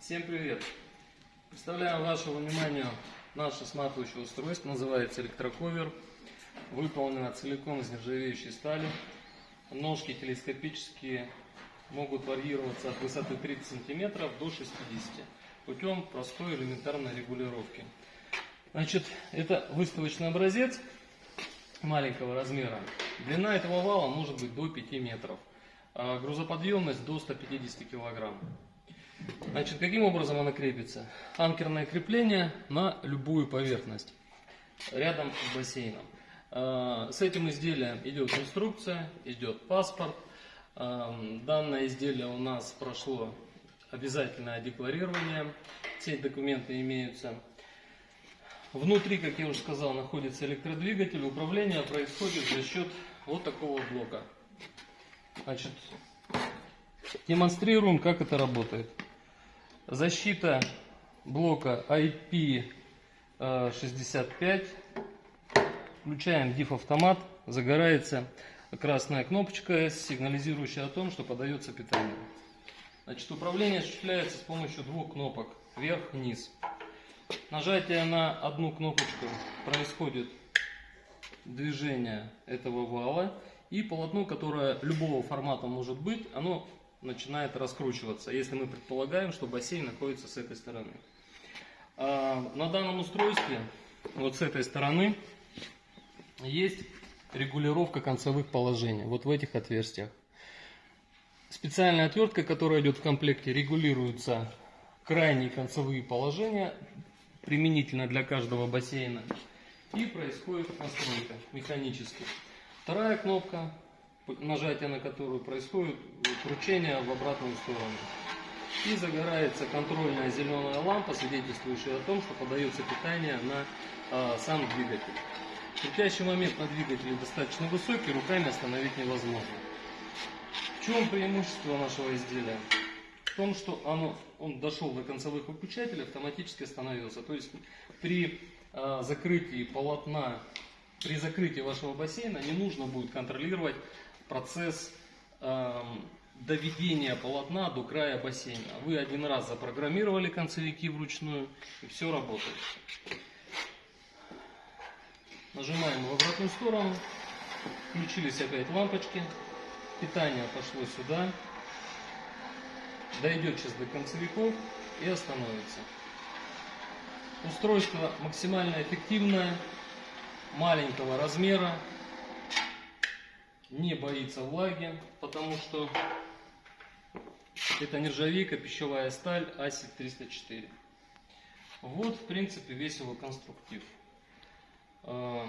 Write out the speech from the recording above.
Всем привет! Представляю вашему вниманию наше сматывающее устройство, называется электроковер. Выполнено целиком из нержавеющей стали. Ножки телескопические могут варьироваться от высоты 30 см до 60 путем простой элементарной регулировки. Значит, это выставочный образец маленького размера. Длина этого вала может быть до 5 метров, а грузоподъемность до 150 килограмм. Значит, каким образом она крепится? Анкерное крепление на любую поверхность рядом с бассейном. А, С этим изделием идет инструкция, идет паспорт. А, Данное изделие у нас прошло обязательное декларирование. Все документы имеются. Внутри, как я уже сказал, находится электродвигатель. Управление происходит за счет вот такого блока. Значит, демонстрируем, как это работает. Защита блока IP65. Включаем DIF автомат. Загорается красная кнопочка, сигнализирующая о том, что подается питание. Значит, управление осуществляется с помощью двух кнопок. Вверх-вниз. Нажатие на одну кнопочку происходит движение этого вала. И полотно, которое любого формата может быть, оно начинает раскручиваться, если мы предполагаем, что бассейн находится с этой стороны. А, На данном устройстве, вот с этой стороны, есть регулировка концевых положений, вот в этих отверстиях. Специальная отвертка, которая идет в комплекте, регулируются крайние концевые положения, применительно для каждого бассейна. И происходит настройка механически. Вторая кнопка, нажатие на которую происходит кручение в обратную сторону. И загорается контрольная зеленая лампа, свидетельствующая о том, что подается питание на а, сам двигатель. Крутящий момент на двигателе достаточно высокий, руками остановить невозможно. В чем преимущество нашего изделия? В том, что оно, он дошел до концевых выключателей, автоматически остановился. То есть при а, закрытии полотна, при закрытии вашего бассейна не нужно будет контролировать процесс эм, доведения полотна до края бассейна. Вы один раз запрограммировали концевики вручную, и все работает. Нажимаем в обратную сторону. Включились опять лампочки. Питание пошло сюда. Дойдет сейчас до концевиков и остановится. Устройство максимально эффективное, маленького размера, не боится влаги, потому что это нержавейка, пищевая сталь ASIC 304. Вот, в принципе, весь его конструктив. А,